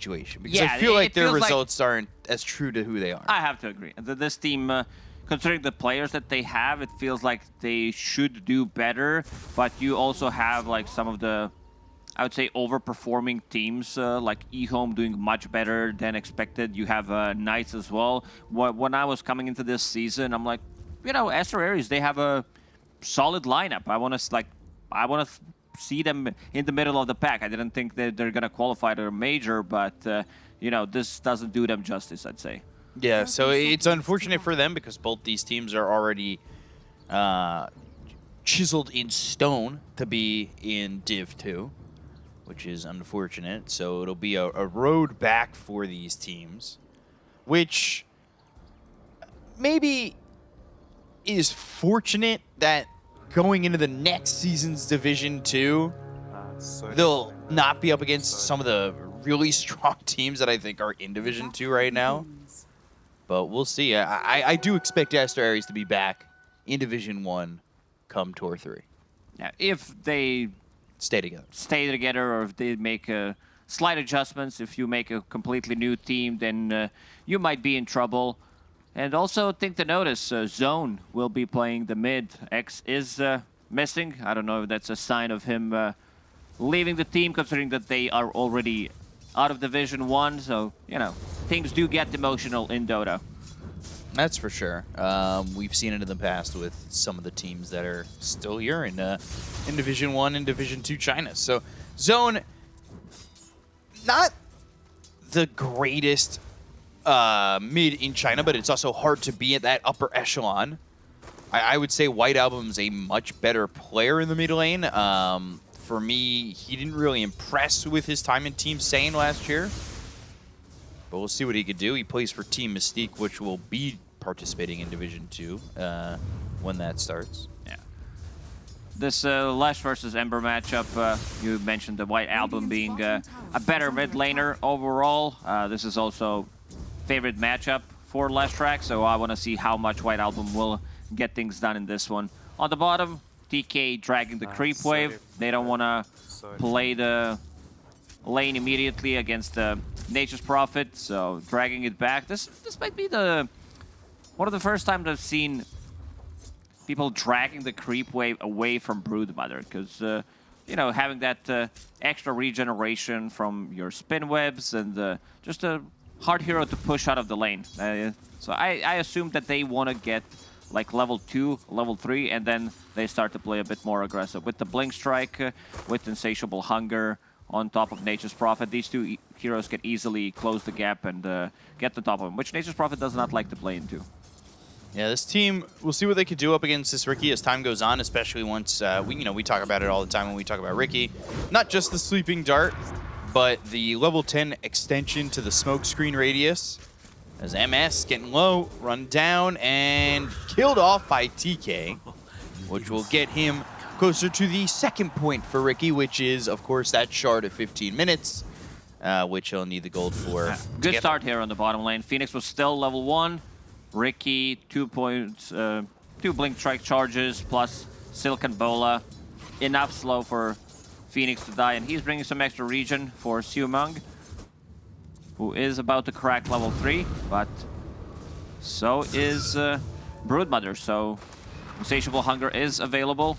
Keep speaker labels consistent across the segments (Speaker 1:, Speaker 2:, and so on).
Speaker 1: situation because
Speaker 2: Yeah,
Speaker 1: I feel like their
Speaker 2: feels like-
Speaker 1: results aren't as true to who they are.
Speaker 2: I have to agree. Th- This team, uh, considering the players that they have, it feels like they should do better. But you also have like some of the, I would say, overperforming teams uh, like eHome doing much better than expected. You have uh, Knights as well. When I was coming into this season, I'm like, you know, Aster Aries, they have a solid lineup. I want to like, I want to see them in the middle of the pack. I didn't think that they're gonna qualify to a major, but uh, you know, this doesn't do them justice. I'd say.
Speaker 1: Yeah, so it's unfortunate for them because both these teams are already uh, chiseled in stone to be in Div 2, which is unfortunate. So it'll be a, a road back for these teams, which maybe is fortunate that going into the next season's Division 2, they'll not be up against some of the really strong teams that I think are in Division 2 right now. But we'll see. I, I, I do expect Aster Aries to be back in Division 1 come Tour 3.
Speaker 2: Yeah, if they
Speaker 1: Stay together.
Speaker 2: stay together or if they make uh, slight adjustments, if you make a completely new team, then uh, you might be in trouble. And also, think to notice, uh, Zone will be playing the mid. X is uh, missing. I don't know if that's a sign of him uh, leaving the team, considering that they are already out of Division 1. So, you know, things do get emotional in Dota.
Speaker 1: That's for sure. Um, we've seen it in the past with some of the teams that are still here in uh, in Division One and Division Two China. So Zone, not the greatest uh, mid in China, but it's also hard to be at that upper echelon. I, I would say White Album's a much better player in the mid lane. Um, for me, he didn't really impress with his time in Team Sane last year. But we'll see what he could do. He plays for Team Mystique, which will be participating in Division 2 uh, when that starts.
Speaker 2: Yeah. This uh, Lash versus Ember matchup, uh, you mentioned the White Album being uh, a better mid laner overall. Uh, this is also favorite matchup for Leshrac, so I want to see how much White Album will get things done in this one. On the bottom, TK dragging the creep wave. They don't want to play the lane immediately against the Nature's Prophet, so dragging it back. This this might be the one of the first times I've seen people dragging the creep wave away from Broodmother, because uh, you know having that uh, extra regeneration from your spin webs and uh, just a hard hero to push out of the lane. Uh, so I, I assume that they want to get like level 2, level 3, and then they start to play a bit more aggressive. With the Blink Strike, uh, with Insatiable Hunger on top of Nature's Prophet, these two e heroes can easily close the gap and uh, get the top of him, which Nature's Prophet does not like to play into.
Speaker 1: Yeah, this team, we'll see what they could do up against this Riki as time goes on, especially once, uh, we you know, we talk about it all the time when we talk about Riki. Not just the Sleeping Dart, but the level 10 extension to the smoke screen radius. As MS getting low, run down, and killed off by TK, which will get him closer to the second point for Riki, which is, of course, that shard of 15 minutes, uh, which he'll need the gold for.
Speaker 2: Good start here on the bottom lane. Phoenix was still level one. Riki, two points, uh, two blink strike charges plus Silken Bola. Enough slow for Phoenix to die, and he's bringing some extra region for Siumang, who is about to crack level three, but so is uh, Broodmother. So Insatiable Hunger is available.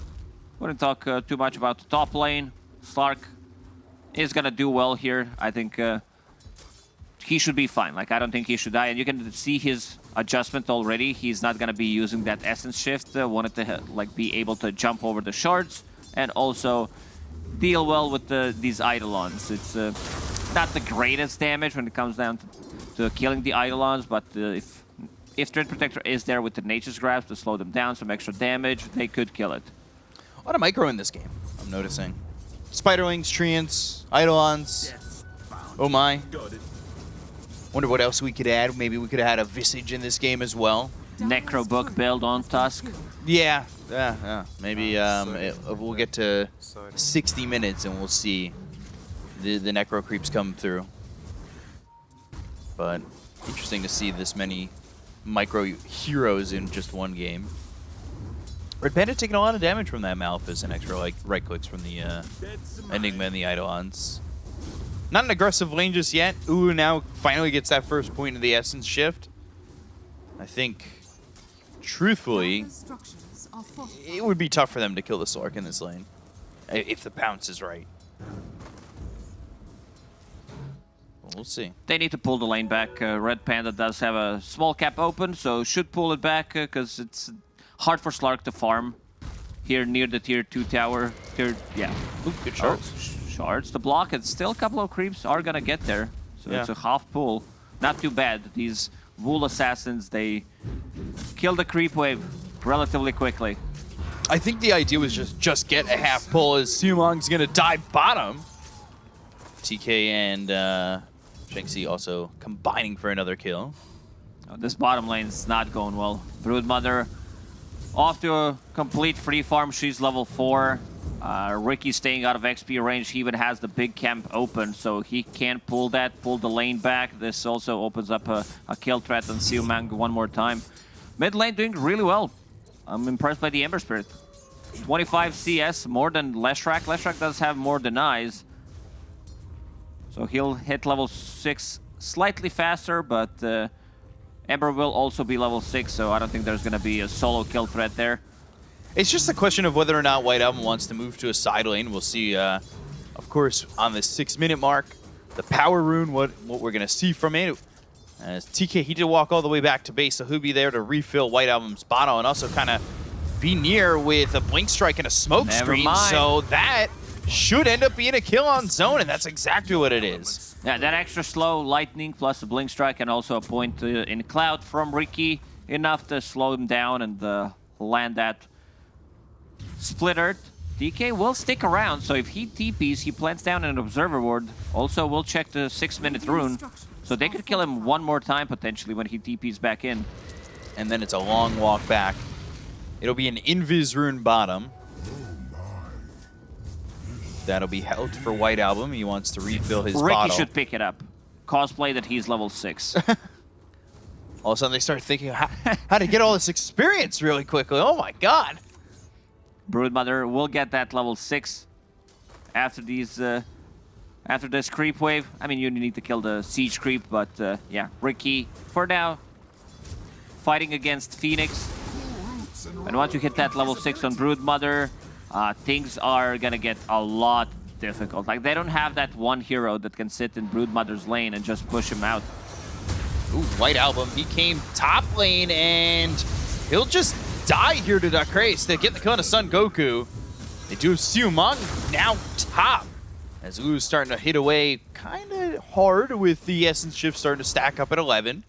Speaker 2: Wouldn't talk uh, too much about the top lane. Slark is gonna do well here. I think. Uh, he should be fine. Like, I don't think he should die. And you can see his adjustment already. He's not to be using that Essence Shift. Uh, wanted to, like, be able to jump over the shards and also deal well with the, these Eidolons. It's uh, not the greatest damage when it comes down to, to killing the Eidolons, but uh, if if Dread Protector is there with the Nature's Grasp to slow them down, some extra damage, they could kill it.
Speaker 1: What a lot of micro in this game, I'm noticing. Spiderlings, Treants, Eidolons. Oh my. Wonder what else we could add. Maybe we could have had a Visage in this game as well.
Speaker 2: Necro Book build on Tusk.
Speaker 1: Yeah, yeah, yeah. Maybe um, it, we'll get to 60 minutes and we'll see the, the Necro creeps come through. But interesting to see this many micro heroes in just one game. Red Panda taking a lot of damage from that Malefice and extra like right clicks from the uh, Enigma and the Eidolons. Not an aggressive lane just yet. Ooh, now finally gets that first point of the Essence shift. I think, truthfully, it would be tough for them to kill the Slark in this lane. If the pounce is right. We'll see.
Speaker 2: They need to pull the lane back. Uh, Red Panda does have a small cap open, so should pull it back because uh, it's hard for Slark to farm here near the tier 2 tower. Tier, yeah.
Speaker 1: Ooh, good shards.
Speaker 2: Oh, shards to block it. Still a couple of creeps are gonna get there. So
Speaker 1: yeah.
Speaker 2: it's a half pull. Not too bad. These Wool Assassins, they kill the creep wave relatively quickly.
Speaker 1: I think the idea was just just get a half pull as Siumong's gonna dive bottom. TK and uh, Shanxi also combining for another kill.
Speaker 2: Oh, this bottom lane is not going well. Broodmother off to a complete free farm. She's level 4. Uh, Riki staying out of XP range. He even has the big camp open, so he can't pull that, pull the lane back. This also opens up a, a kill threat on Siumang one more time. Mid lane doing really well. I'm impressed by the Ember Spirit. 25 CS, more than Leshrac. Leshrac does have more denies. So he'll hit level 6 slightly faster, but uh, Ember will also be level 6, so I don't think there's going to be a solo kill threat there.
Speaker 1: It's just a question of whether or not White Album wants to move to a side lane. We'll see, uh, of course, on the six-minute mark, the Power Rune, what, what we're going to see from it. As TK, he did walk all the way back to base, so he'll be there to refill White Album's bottle and also kind of be near with a Blink Strike and a Smoke
Speaker 2: Never
Speaker 1: Screen.
Speaker 2: Mind.
Speaker 1: So that should end up being a kill on zone, and that's exactly what it is.
Speaker 2: Yeah, that extra slow lightning plus a blink strike and also a point uh, in cloud from Riki enough to slow him down and uh, land that splitter. TK will stick around, so if he TPs, he plants down an observer ward. Also, we'll check the six-minute rune, so they could kill him one more time potentially when he TPs back in.
Speaker 1: And then it's a long walk back. It'll be an Invis rune bottom. That'll be held for White Album. He wants to refill his
Speaker 2: Riki
Speaker 1: bottle.
Speaker 2: should pick it up. Cosplay that he's level 6.
Speaker 1: all of a sudden they start thinking how, how to get all this experience really quickly. Oh my god.
Speaker 2: Broodmother will get that level 6 after these uh, after this creep wave. I mean, you need to kill the siege creep, but uh, yeah, Riki, for now, fighting against Phoenix. And once you hit that level 6 on Broodmother, uh, things are gonna get a lot difficult. Like, they don't have that one hero that can sit in Broodmother's lane and just push him out.
Speaker 1: Ooh, White Album, he came top lane and he'll just die here to Dacrace to get the kill on Son Goku. They do Siumong now top. As U's starting to hit away kind of hard with the Essence Shift starting to stack up at 11.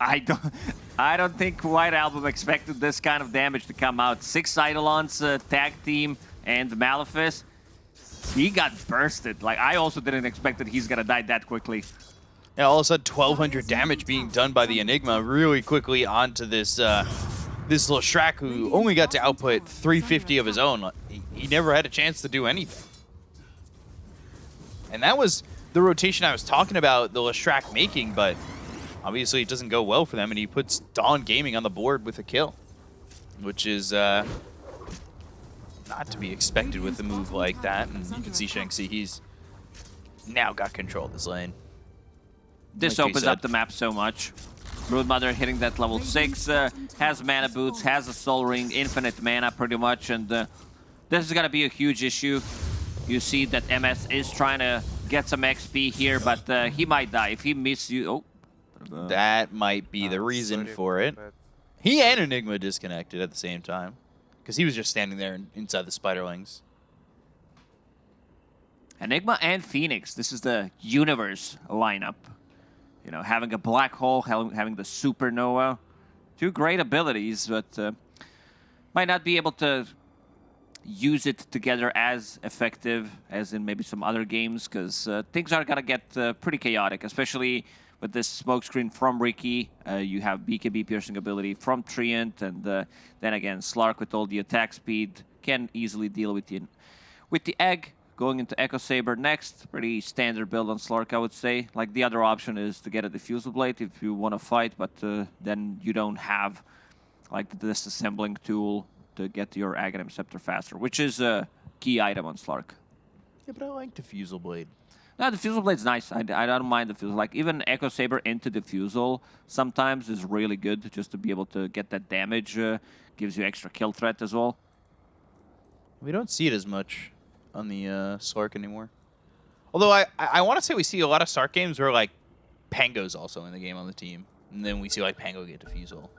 Speaker 2: I don't, I don't think White Album expected this kind of damage to come out. Six Eidolons uh, tag team and Malefice. He got bursted. Like, I also didn't expect that he's gonna die that quickly.
Speaker 1: Yeah, all of a sudden 1,200 damage being done by the Enigma really quickly onto this uh, this little Shrek who only got to output 350 of his own. He, he never had a chance to do anything. And that was the rotation I was talking about the Leshrac making, but obviously it doesn't go well for them, and he puts Dawn Gaming on the board with a kill, which is uh, not to be expected with a move like that. And you can see Shanxi, he's now got control of this lane.
Speaker 2: This
Speaker 1: Like
Speaker 2: opens up the map so much. Broodmother hitting that level 6, uh, has mana boots, has a soul ring, infinite mana pretty much, and uh, this is gonna be a huge issue. You see that MS is trying to get some XP here, but uh, he might die. If he misses you... Oh,
Speaker 1: That might be the reason for it. He and Enigma disconnected at the same time. Because he was just standing there inside the Spiderlings.
Speaker 2: Enigma and Phoenix. This is the universe lineup. You know, having a black hole, having the supernova. Two great abilities, but uh, might not be able to use it together as effective as in maybe some other games, because uh, things are gonna get uh, pretty chaotic, especially with this smokescreen from Riki. Uh, you have BKB piercing ability from Treant, and uh, then again, Slark with all the attack speed can easily deal with the with the egg. Going into Echo Saber next, pretty standard build on Slark, I would say. Like the other option is to get a Diffusal Blade if you want to fight, but uh, then you don't have like the disassembling tool to get your Aghanim Scepter faster, which is a key item on Slark.
Speaker 1: Yeah, but I like Diffusal Blade.
Speaker 2: No, the Fusel Blade's nice. I, I don't mind the Fusel. Like, even Echo Saber into Diffusal sometimes is really good just to be able to get that damage. Uh, gives you extra kill threat as well.
Speaker 1: We don't see it as much on the uh, Slark anymore. Although I, I want to say we see a lot of Slark games where, like, Pango's also in the game on the team. And then we see, like, Pango get Diffusal.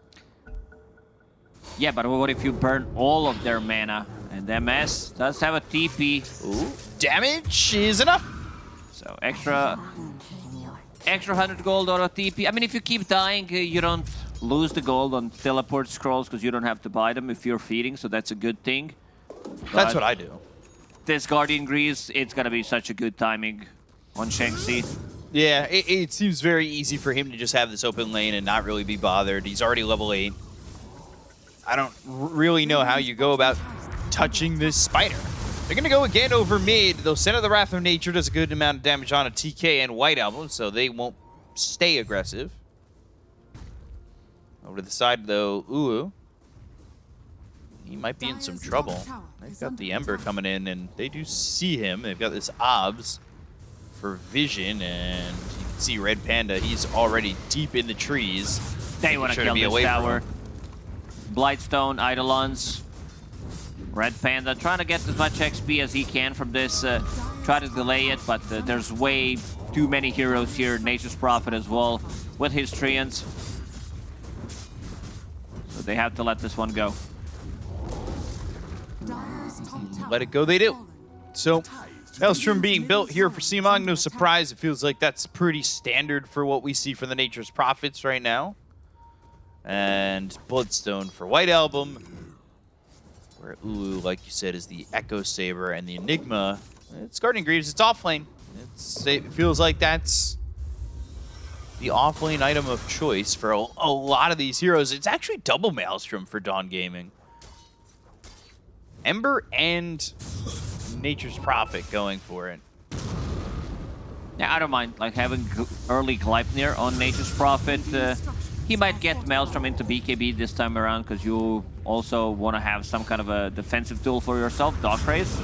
Speaker 2: Yeah, but what if you burn all of their mana? And MS does have a TP.
Speaker 1: Ooh. Damage is enough.
Speaker 2: So extra extra 100 gold or a TP. I mean, if you keep dying, uh, you don't lose the gold on teleport scrolls because you don't have to buy them if you're feeding, so that's a good thing.
Speaker 1: That's what I do.
Speaker 2: This Guardian Greaves, it's gonna be such a good timing on Shanxi.
Speaker 1: Yeah, it, it seems very easy for him to just have this open lane and not really be bothered. He's already level 8. I don't really know how you go about touching this spider. They're going to go again over mid. They'll send the Wrath of Nature, does a good amount of damage on a TK and White Album, so they won't stay aggressive. Over to the side, though, Uu. He might be in some trouble. They've got the Ember coming in, and they do see him. They've got this Obs for vision, and you can see Red Panda. He's already deep in the trees.
Speaker 2: They want to kill this tower. Blightstone, Eidolons, Red Panda trying to get as much XP as he can from this. Uh, try to delay it, but uh, there's way too many heroes here. Nature's Prophet as well with his Treants. So they have to let this one go.
Speaker 1: Let it go, they do. So, Maelstrom being built here for Seemong, no surprise. It feels like that's pretty standard for what we see for the Nature's Prophets right now. And Bloodstone for White Album. Where Ulu, like you said, is the Echo Saber and the Enigma. It's Guardian Greaves, it's offlane. It's, it feels like that's the offlane item of choice for a, a, lot of these heroes. It's actually double Maelstrom for Dawn Gaming. Ember and Nature's Prophet going for it.
Speaker 2: Yeah, I don't mind like having early Gleipnir on Nature's Prophet. Uh, he might get Maelstrom into BKB this time around because you also want to have some kind of a defensive tool for yourself, Dog Race.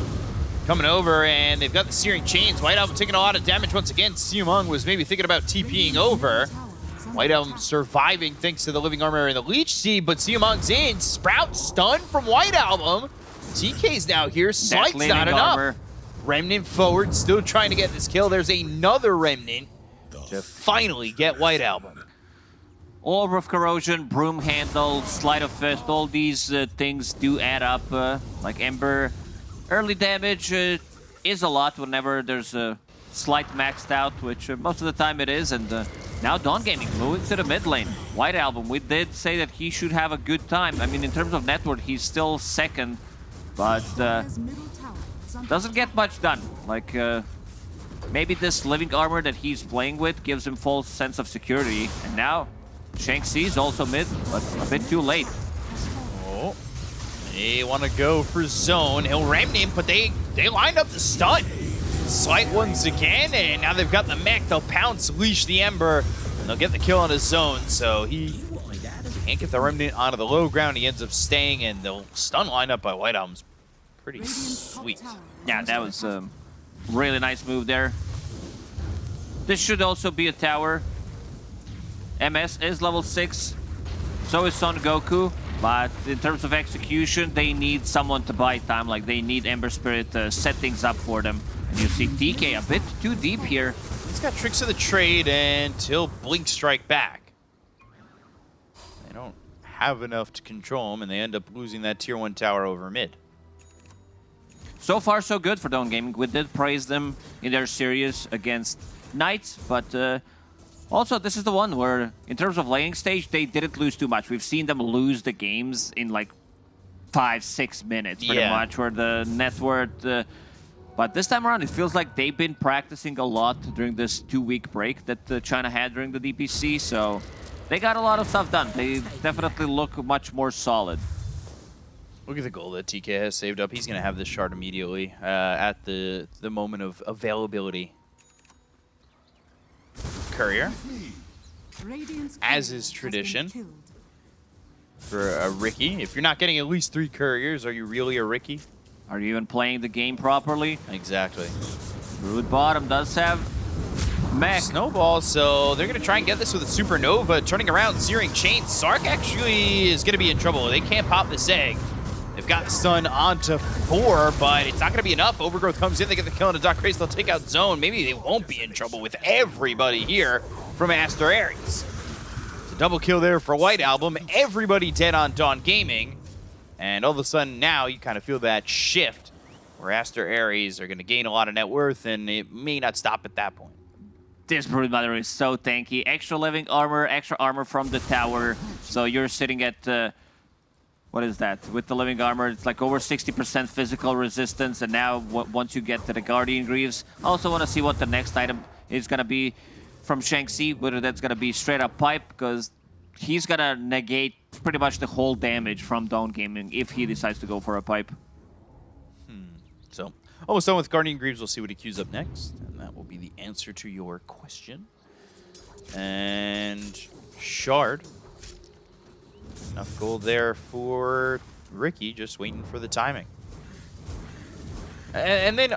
Speaker 1: Coming over, and they've got the Searing Chains. White Album taking a lot of damage once again. Siumong was maybe thinking about TPing over. White Album surviving thanks to the Living Armor and the Leech Seed, but Siumong's in. Sprout stunned from White Album. TK's now here. Slight's not enough. Remnant forward, still trying to get this kill. There's another Remnant to finally get White Album.
Speaker 2: Orb of Corrosion, Broom Handle, Sleight of Fist, all these uh, things do add up. Uh, like Ember, early damage uh, is a lot whenever there's a slight maxed out, which uh, most of the time it is. And uh, now Dawn Gaming moving to the mid lane. White Album, we did say that he should have a good time. I mean, in terms of network, he's still second, but uh, doesn't get much done. Like, maybe this Living Armor that he's playing with gives him full sense of security. And now Shanxi's also mid, but a bit too late.
Speaker 1: Oh, they want to go for zone. He'll ram him, but they, they lined up the stun. Slight once again, and now they've got the mech. They'll pounce, leash the Ember, and they'll get the kill on his zone. So he can't get the Remnant onto the low ground. He ends up staying, and they'll stun line up by White Album's pretty sweet.
Speaker 2: Yeah, that was a um, really nice move there. This should also be a tower. MS is level 6, so is Son Goku. But in terms of execution, they need someone to buy time. Like, they need Ember Spirit to set things up for them. And you see TK a bit too deep here.
Speaker 1: He's got tricks of the trade until Blink Strike back. They don't have enough to control him, and they end up losing that Tier 1 tower over mid.
Speaker 2: So far, so good for Dawn Gaming. We did praise them in their series against Knights, but... Uh, also, this is the one where, in terms of laning stage, they didn't lose too much. We've seen them lose the games in like five, six minutes, pretty yeah. much, where the network... Uh, but this time around, it feels like they've been practicing a lot during this two-week break that uh, China had during the DPC, so they got a lot of stuff done. They definitely look much more solid.
Speaker 1: Look at the goal that TK has saved up. He's going to have this shard immediately uh, at the, the moment of availability courier, as is tradition for a Riki. If you're not getting at least three couriers, are you really a Riki?
Speaker 2: Are you even playing the game properly?
Speaker 1: Exactly.
Speaker 2: Rude bottom does have mech.
Speaker 1: Snowball, so they're going to try and get this with a Supernova. Turning around, Searing Chain. Slark actually is going to be in trouble. They can't pop this egg. They've got stun onto four, but it's not going to be enough. Overgrowth comes in, they get the kill on the Dark Race. They'll take out Zone. Maybe they won't be in trouble with everybody here from Aster Aries. It's a double kill there for White Album. Everybody dead on Dawn Gaming. And all of a sudden now you kind of feel that shift where Aster Aries are going to gain a lot of net worth, and it may not stop at that point.
Speaker 2: This Brood Mother is so tanky. Extra living armor, extra armor from the tower. So you're sitting at... Uh, what is that? With the living armor, it's like over 60% physical resistance, and now once you get to the Guardian Greaves, I also want to see what the next item is going to be from Shanxi, whether that's going to be straight up pipe, because he's going to negate pretty much the whole damage from Dawn Gaming if he decides to go for a pipe.
Speaker 1: Hmm. So, almost done with Guardian Greaves. We'll see what he queues up next, and that will be the answer to your question. And Shard Enough gold there for Riki, just waiting for the timing. And, then,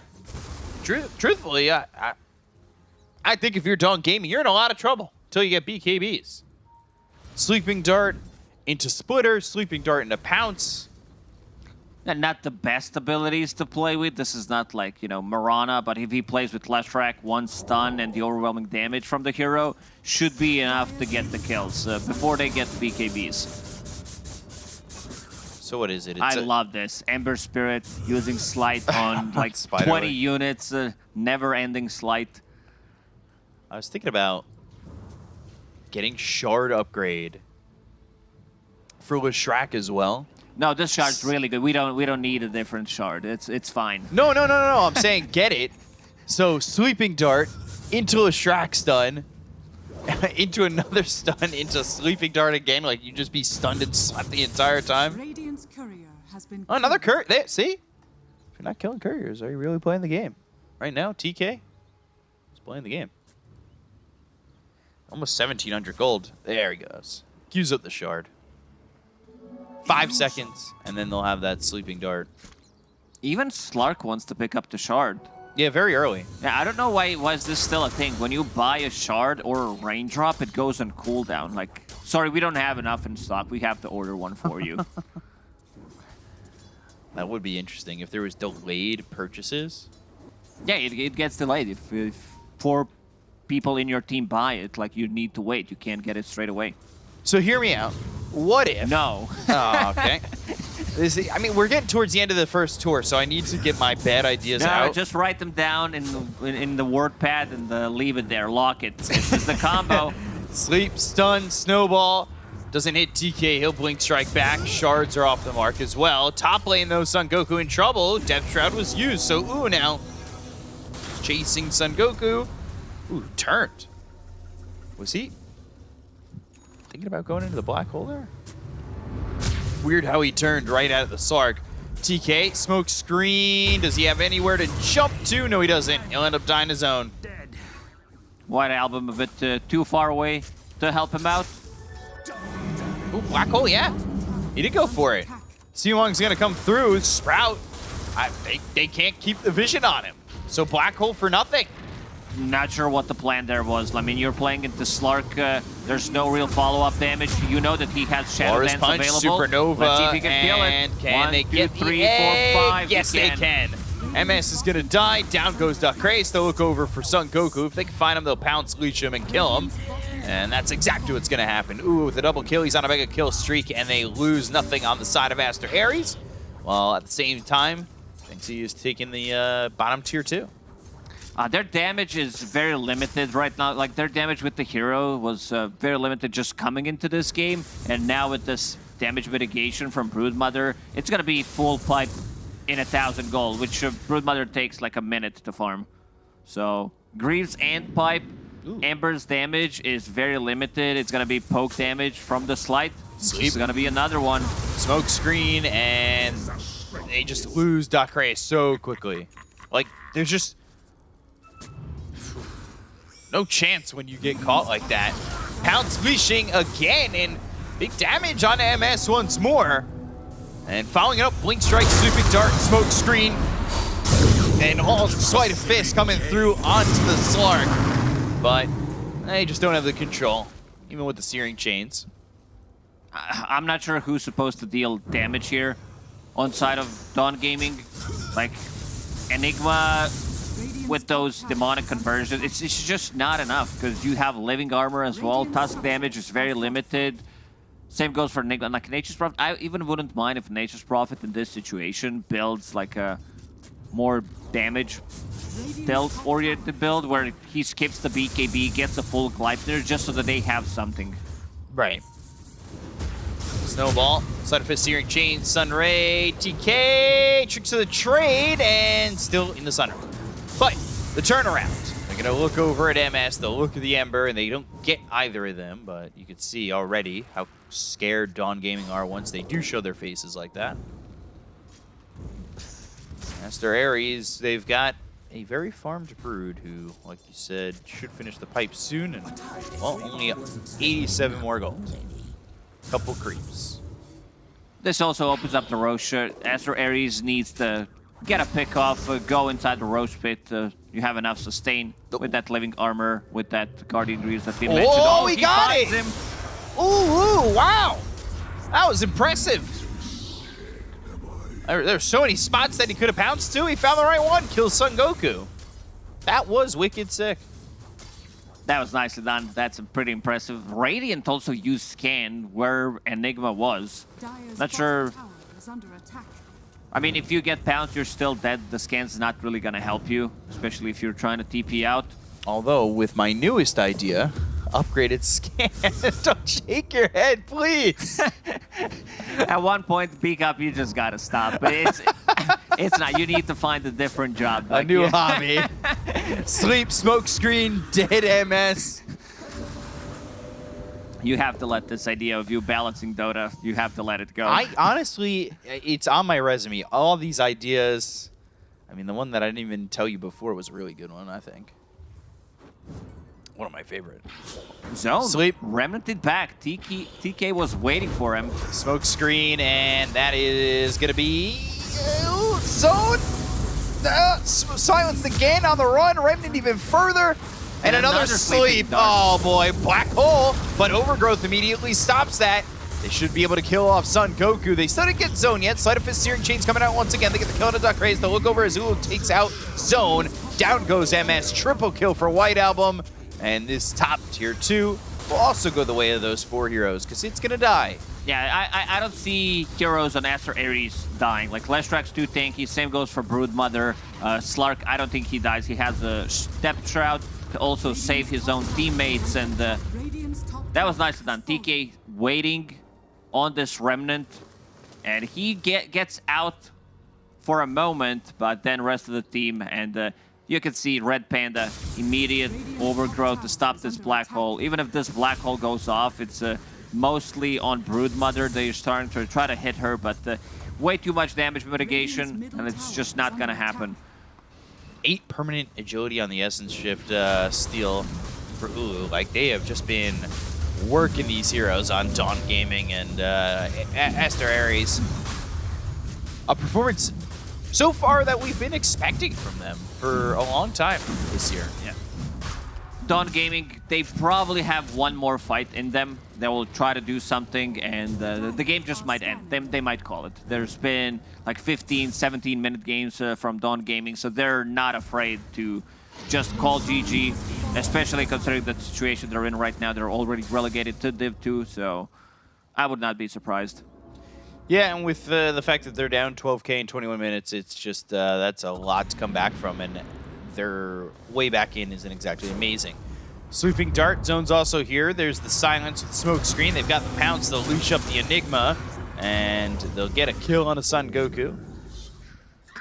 Speaker 1: truth, truthfully, I, I, I think if you're Dawn Gaming, you're in a lot of trouble until you get BKBs. Sleeping Dart into Splitter, Sleeping Dart into Pounce.
Speaker 2: And not the best abilities to play with. This is not like, you know, Marana, but if he plays with Leshrac, one stun and the overwhelming damage from the hero should be enough to get the kills uh, before they get BKBs.
Speaker 1: So what is it? It's
Speaker 2: I love this. Ember Spirit using Slight on like 20 units, uh, never-ending Slight.
Speaker 1: I was thinking about getting Shard upgrade for Leshrac as well.
Speaker 2: No, this shard's really good. We don't we don't need a different shard. It's it's fine.
Speaker 1: No, no, no, no, no. I'm saying get it. So sleeping dart into Leshrac stun, into another stun, into sleeping dart again. Like you just be stunned and slept the entire time has been. Oh, another courier. There, see? If you're not killing couriers, are you really playing the game? Right now, TK is playing the game. Almost 1,700 gold. There he goes. Use up the shard. Five seconds, and then they'll have that sleeping dart.
Speaker 2: Even Slark wants to pick up the shard.
Speaker 1: Yeah, very early.
Speaker 2: Yeah, I don't know why why is this still a thing. When you buy a shard or a raindrop, it goes on cooldown. Like, sorry, we don't have enough in stock. We have to order one for you.
Speaker 1: That would be interesting if there was delayed purchases.
Speaker 2: Yeah, it, it gets delayed. If, if four people in your team buy it, like you need to wait. You can't get it straight away.
Speaker 1: So hear me out. What if?
Speaker 2: No.
Speaker 1: oh, okay. This, I mean, we're getting towards the end of the first tour, so I need to get my bad ideas
Speaker 2: no,
Speaker 1: out.
Speaker 2: just write them down in the, in the word pad and uh, leave it there. Lock it. This is the combo.
Speaker 1: Sleep, stun, snowball. Doesn't hit TK, he'll Blink Strike back. Shards are off the mark as well. Top lane though, Son Goku in trouble. Depth Shroud was used, so ooh now. Chasing Son Goku. Ooh, turned. Was he thinking about going into the black hole there? Weird how he turned right out of the Slark. TK, smoke screen. Does he have anywhere to jump to? No, he doesn't. He'll end up dying his own. Dead.
Speaker 2: White Album a bit uh, too far away to help him out.
Speaker 1: Ooh, black hole, yeah. He did go for it. Seawong's gonna come through. Sprout, I, they, they can't keep the vision on him. So black hole for nothing.
Speaker 2: Not sure what the plan there was. I mean, you're playing into Slark. Uh, there's no real follow-up damage. You know that he has Shadow
Speaker 1: Boris
Speaker 2: Dance
Speaker 1: Punch,
Speaker 2: available.
Speaker 1: Supernova,
Speaker 2: Let's see if he can kill it.
Speaker 1: Can
Speaker 2: One,
Speaker 1: they
Speaker 2: two,
Speaker 1: get
Speaker 2: three,
Speaker 1: the
Speaker 2: four, five.
Speaker 1: Yes, they can. MS is gonna die. Down goes Duck Dacrace. They'll look over for Son Goku. If they can find him, they'll pounce, leech him, and kill him. And that's exactly what's going to happen. Ooh, with a double kill, he's on a mega kill streak, and they lose nothing on the side of Aster Aries. While at the same time, Shanxi is taking the uh, bottom tier two.
Speaker 2: Uh, their damage is very limited right now. Like, their damage with the hero was uh, very limited just coming into this game. And now with this damage mitigation from Broodmother, it's going to be full pipe in a thousand gold, which uh, Broodmother takes like a minute to farm. So, Greaves and pipe Ooh. Ember's damage is very limited. It's going to be poke damage from the Slight. Sleep. It's going to be another one.
Speaker 1: Smoke screen, and they just lose Dacre so quickly. Like, there's just no chance when you get caught like that. Pounce leashing again, and big damage on MS once more. And following it up, Blink Strike, Sleeping Dart, Smoke Screen. and all Sleight of Fist coming through onto the Slark. But eh, they just don't have the control, even with the Searing Chains.
Speaker 2: I'm not sure who's supposed to deal damage here on side of Dawn Gaming. Like, Enigma with those demonic conversions, it's, it's just not enough because you have living armor as well. Tusk damage is very limited. Same goes for Enigma. Like Nature's Prophet, I even wouldn't mind if Nature's Prophet in this situation builds like a more damage stealth-oriented build where he skips the BKB, gets a full Gleipnir just so that they have something.
Speaker 1: Right. Snowball, Sleight of Fist, Searing Chains, Sunray, TK, Tricks of the Trade, and still in the Sunray. But the turnaround. They're going to look over at MS, they'll look at the Ember, and they don't get either of them, but you can see already how scared Dawn Gaming are once they do show their faces like that. Master Ares, they've got a very farmed Brood who, like you said, should finish the pipe soon, and, well, only 87 more gold. Couple creeps.
Speaker 2: This also opens up the Rosh. Aster Aries needs to get a pick off, uh, go inside the Rosh pit. Uh, you have enough sustain with that living armor, with that Guardian Greaves that we mentioned.
Speaker 1: Oh, he got
Speaker 2: finds
Speaker 1: it!
Speaker 2: Him.
Speaker 1: Ooh, ooh, wow! That was impressive. There, there's so many spots that he could have pounced to. He found the right one. Kills Son Goku. That was wicked sick.
Speaker 2: That was nicely done. That's pretty impressive. Radiant also used scan where Enigma was.
Speaker 3: Dyer's
Speaker 2: Not sure.
Speaker 3: bottom tower is under attack.
Speaker 2: I mean, if you get pounced, you're still dead. The scan's not really gonna help you, especially if you're trying to TP out.
Speaker 1: Although, with my newest idea, upgraded scan. Don't shake your head, please.
Speaker 2: At one point, peak up, you just gotta stop. But it's it's not. You need to find a different job.
Speaker 1: A new
Speaker 2: yeah.
Speaker 1: hobby. Sleep, smoke screen, dead MS.
Speaker 2: You have to let this idea of you balancing Dota. You have to let it go.
Speaker 1: I honestly, it's on my resume. All these ideas. I mean, the one that I didn't even tell you before was a really good one, I think. One of my favorite.
Speaker 2: Zone.
Speaker 1: Sleep.
Speaker 2: Remnanted back. TK, TK was waiting for him.
Speaker 1: Smoke screen, and that is going to be uh, zone. Uh, silence again on the run. Remnant even further. And,
Speaker 2: And
Speaker 1: another,
Speaker 2: another
Speaker 1: sleep. Oh boy, black hole. But overgrowth immediately stops that. They should be able to kill off Son Goku. They still didn't get Zone yet. Sleight of Fist Searing Chains coming out once again. They get the kill on a Duck Raise. They look over as Zulu takes out Zone. Down goes MS. Triple kill for White Album. And this top tier two will also go the way of those four heroes because it's going to die.
Speaker 2: Yeah, I, I I don't see heroes on Aster Aries dying. Like Leshrac's too tanky. Same goes for Broodmother. Uh, Slark, I don't think he dies. He has a Depth Shroud to also save his own teammates, and uh, that was nicely done. TK waiting on this remnant, and he get gets out for a moment, but then rest of the team and. Uh, you can see Red Panda, immediate overgrowth to stop this black hole. Even if this black hole goes off, it's uh, mostly on Broodmother. They're starting to try to hit her, but uh, way too much damage mitigation, and it's just not gonna happen.
Speaker 1: eight permanent agility on the Essence Shift uh, steal for Ulu. Like, they have just been working these heroes on Dawn Gaming and uh, A- Aster Aries. A performance so far that we've been expecting from them for a long time this year.
Speaker 2: Yeah. Dawn Gaming, they probably have one more fight in them. They will try to do something, and uh, the game just might end. They, they might call it. There's been like 15, 17 minute games uh, from Dawn Gaming, so they're not afraid to just call GG, especially considering the situation they're in right now. They're already relegated to Div 2, so I would not be surprised.
Speaker 1: Yeah, and with uh, the fact that they're down 12k in 21 minutes, it's just uh, that's a lot to come back from, and their way back in isn't exactly amazing. Sleeping Dart zone's also here. There's the silence with smoke screen. They've got the pounce. They'll leash up the Enigma, and they'll get a kill on a Son Goku.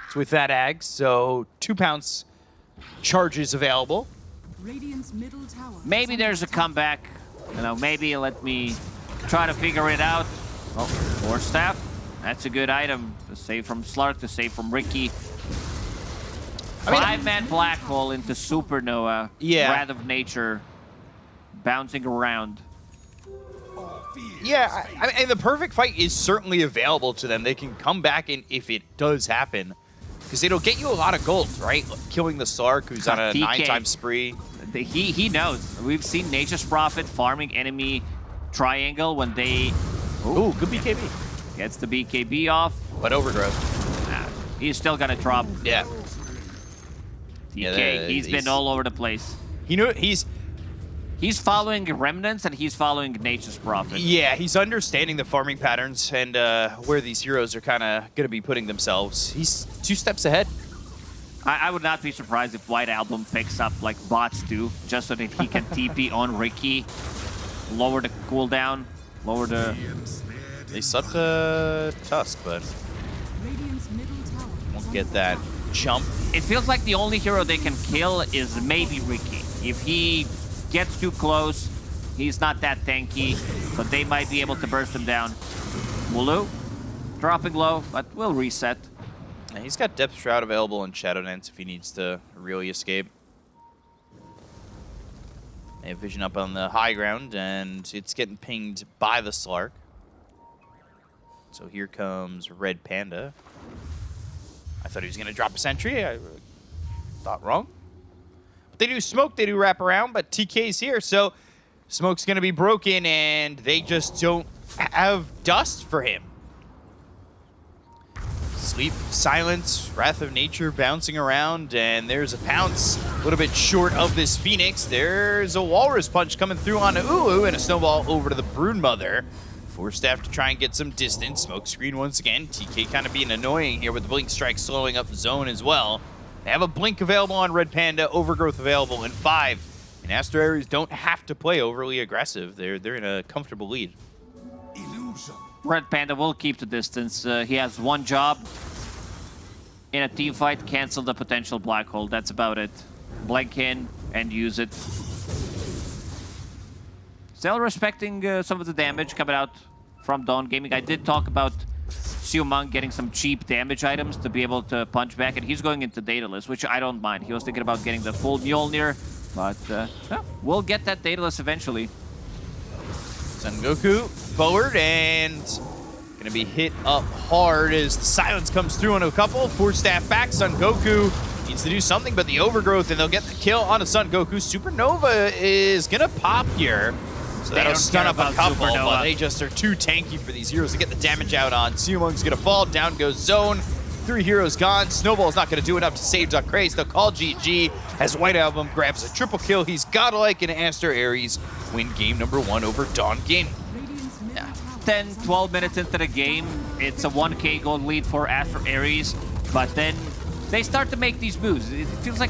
Speaker 1: It's with that Ag, so two pounce charges available.
Speaker 3: Radiant's middle tower. is
Speaker 2: Maybe there's a comeback. You know, maybe let me try to figure it out. Oh, more staff. That's a good item to save from Slark, to save from
Speaker 1: Riki.
Speaker 2: Five-man black hole into Supernova.
Speaker 1: Yeah.
Speaker 2: Wrath of Nature. Bouncing around.
Speaker 1: Yeah, I, I mean, the perfect fight is certainly available to them. They can come back, and if it does happen, Because it'll get you a lot of gold, right? Killing the Slark, who's on a nine-time spree.
Speaker 2: He he knows. We've seen Nature's Prophet farming enemy triangle when they
Speaker 1: Ooh, good BKB.
Speaker 2: gets the BKB off.
Speaker 1: But Overgrowth.
Speaker 2: Nah, he's still gonna drop
Speaker 1: Yeah.
Speaker 2: TK.
Speaker 1: Yeah, that-
Speaker 2: he's
Speaker 1: he's-
Speaker 2: been all over the place.
Speaker 1: He knew he's
Speaker 2: He's following Remnants and he's following Nature's Prophet.
Speaker 1: yeah, he's understanding the farming patterns and uh, where these heroes are kind of going to be putting themselves. He's two steps ahead.
Speaker 2: I, I would not be surprised if White Album picks up like bots do, just so that he can TP on Riki, lower the cooldown, lower the.
Speaker 1: They subbed uh, Tusk, but
Speaker 3: Radiant's middle tower is
Speaker 1: won't get that jump.
Speaker 2: It feels like the only hero they can kill is maybe Riki. If he gets too close, he's not that tanky, but they might be able to burst him down. Mulu, dropping low, but will reset.
Speaker 1: And he's got Depth Shroud available in Shadow Dance if he needs to really escape. They have Vision up on the high ground, and it's getting pinged by the Slark. So here comes Red Panda. I thought he was going to drop a sentry. I uh, thought wrong. But they do smoke, they do wrap around, but TK's here, so smoke's going to be broken, and they just don't have dust for him. Sleep, silence, wrath of nature bouncing around, and there's a pounce a little bit short of this Phoenix. There's a Walrus Punch coming through on Uu, and a snowball over to the Brood Mother. Force staff to try and get some distance. Smoke screen once again. TK kind of being annoying here with the Blink Strike slowing up the zone as well. They have a Blink available on Red Panda, Overgrowth available in five. And Aster Aries don't have to play overly aggressive. They're, they're in a comfortable lead.
Speaker 2: Red Panda will keep the distance. Uh, he has one job in a team fight, cancel the potential black hole. That's about it. Blink in and use it. Still respecting uh, some of the damage coming out from Dawn Gaming. I did talk about Siumang getting some cheap damage items to be able to punch back, and he's going into Daedalus, which I don't mind. He was thinking about getting the full Mjolnir, but uh, yeah, we'll get that Daedalus eventually.
Speaker 1: Son Goku forward and gonna be hit up hard as the silence comes through on a couple. Four staff back. Son Goku needs to do something, but the overgrowth and they'll get the kill on a Son Goku. Supernova is gonna pop here. So
Speaker 2: They
Speaker 1: that'll stun up a couple, but they just are too tanky for these heroes to get the damage out on. Siumung's gonna fall, down goes Zone. Three heroes gone. Snowball's not gonna do enough to save Duck Craze. They'll call GG as White Album grabs a triple kill. He's godlike and Aster Aries win game number one over Dawn Gaming.
Speaker 3: Middle
Speaker 2: 10, 12 minutes into the game, it's a 1k gold lead for Aster Aries, but then they start to make these moves. It feels like